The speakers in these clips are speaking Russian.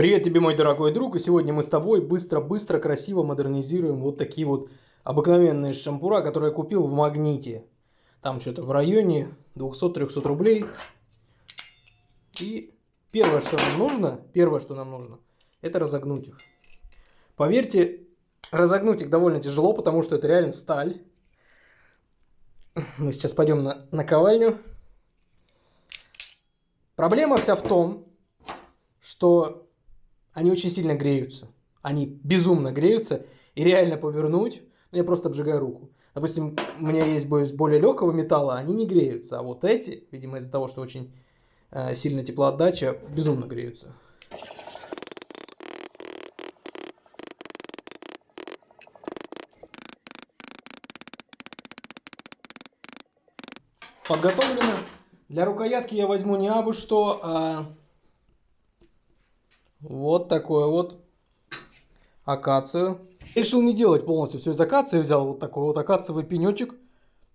Привет тебе, мой дорогой друг, и сегодня мы с тобой быстро-быстро, красиво модернизируем вот такие вот обыкновенные шампура, которые я купил в Магните. Там что-то в районе 200-300 рублей. И первое, что нам нужно, первое, что нам нужно, это разогнуть их. Поверьте, разогнуть их довольно тяжело, потому что это реально сталь. Мы сейчас пойдем на наковальню. Проблема вся в том, что они очень сильно греются. Они безумно греются. И реально повернуть, ну, я просто обжигаю руку. Допустим, у меня есть более легкого металла, они не греются. А вот эти, видимо, из-за того, что очень э, сильная теплоотдача, безумно греются. Подготовлено. Для рукоятки я возьму не абы что, а вот такое вот акацию. Решил не делать полностью все из акации. Взял вот такой вот акациевый пенечек.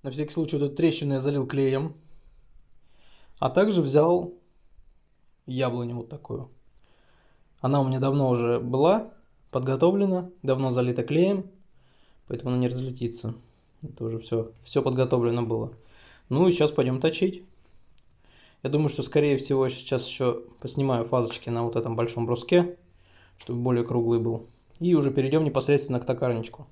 На всякий случай вот эту трещину я залил клеем. А также взял яблоню вот такую. Она у меня давно уже была подготовлена, давно залита клеем, поэтому она не разлетится. Это уже все, все подготовлено было. Ну и сейчас пойдем точить. Я думаю, что скорее всего сейчас еще поснимаю фазочки на вот этом большом бруске, чтобы более круглый был. И уже перейдем непосредственно к токарничку.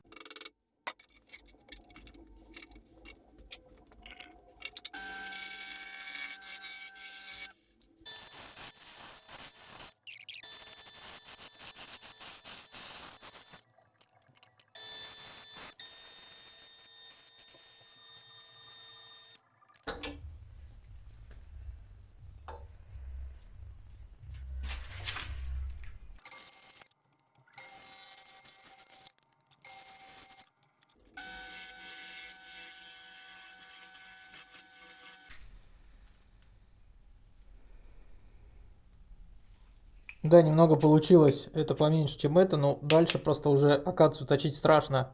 Да, немного получилось. Это поменьше, чем это, но дальше просто уже акацию точить страшно.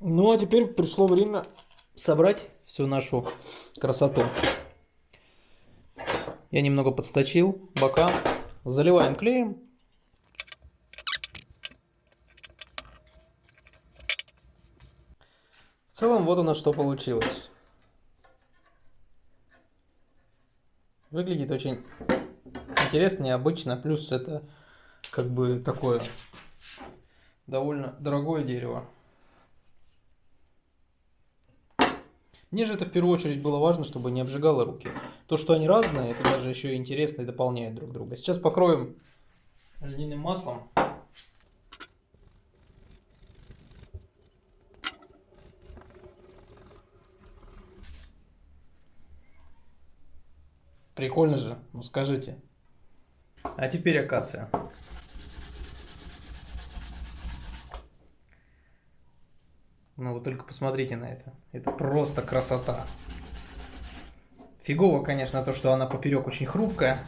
Ну а теперь пришло время собрать всю нашу красоту. Я немного подсточил бока. Заливаем клеем. Целом вот у нас что получилось. Выглядит очень интересно, необычно. Плюс это как бы такое довольно дорогое дерево. Мне же это в первую очередь было важно, чтобы не обжигало руки. То, что они разные, это даже еще и интересно и дополняет друг друга. Сейчас покроем льняным маслом. Прикольно же, ну скажите. А теперь акация. Ну вы только посмотрите на это. Это просто красота. Фигово, конечно, то, что она поперек очень хрупкая.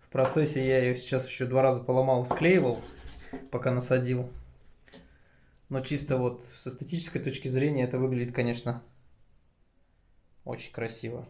В процессе я ее сейчас еще два раза поломал, склеивал, пока насадил. Но чисто вот с эстетической точки зрения это выглядит, конечно, очень красиво.